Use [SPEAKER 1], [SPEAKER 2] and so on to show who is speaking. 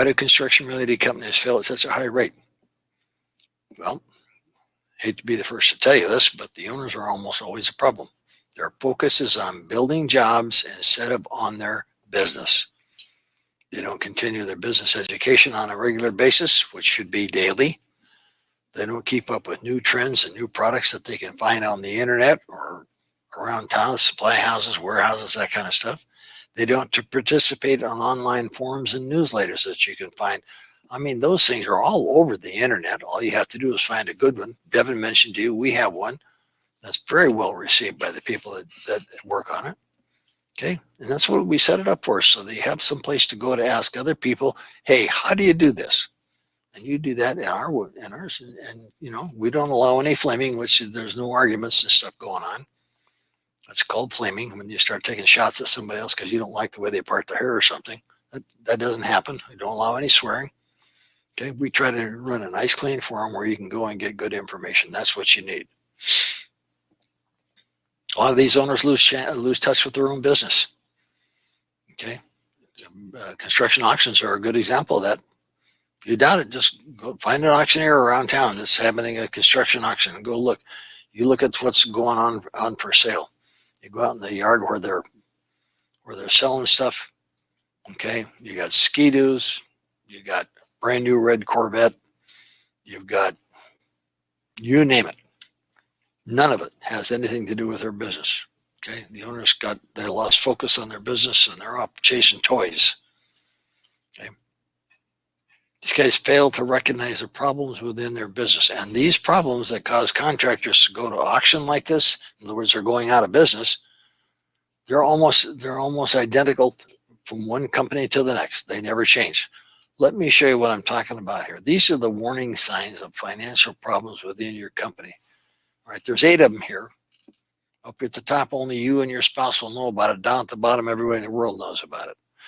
[SPEAKER 1] Why do construction related companies fail at such a high rate? Well, hate to be the first to tell you this, but the owners are almost always a problem. Their focus is on building jobs instead of on their business. They don't continue their business education on a regular basis, which should be daily. They don't keep up with new trends and new products that they can find on the internet or around town, supply houses, warehouses, that kind of stuff. They don't to participate on online forums and newsletters that you can find. I mean, those things are all over the internet. All you have to do is find a good one. Devin mentioned to you, we have one that's very well received by the people that, that work on it. Okay. And that's what we set it up for. So they have some place to go to ask other people, hey, how do you do this? And you do that in our in ours. And, and you know, we don't allow any flaming, which there's no arguments and stuff going on. It's called flaming when you start taking shots at somebody else because you don't like the way they part their hair or something. That, that doesn't happen. We don't allow any swearing. Okay, we try to run a nice clean forum where you can go and get good information. That's what you need. A lot of these owners lose lose touch with their own business. Okay, uh, construction auctions are a good example of that. If you doubt it, just go find an auctioneer around town that's having a construction auction and go look. You look at what's going on on for sale. You go out in the yard where they're where they're selling stuff. Okay, you got ski-doos, you got brand new red Corvette, you've got you name it. None of it has anything to do with their business. Okay, the owners got they lost focus on their business and they're off chasing toys. These guys fail to recognize the problems within their business, and these problems that cause contractors to go to auction like this, in other words, they're going out of business. They're almost they're almost identical from one company to the next. They never change. Let me show you what I'm talking about here. These are the warning signs of financial problems within your company. All right, there's eight of them here. Up at the top, only you and your spouse will know about it. Down at the bottom, everybody in the world knows about it.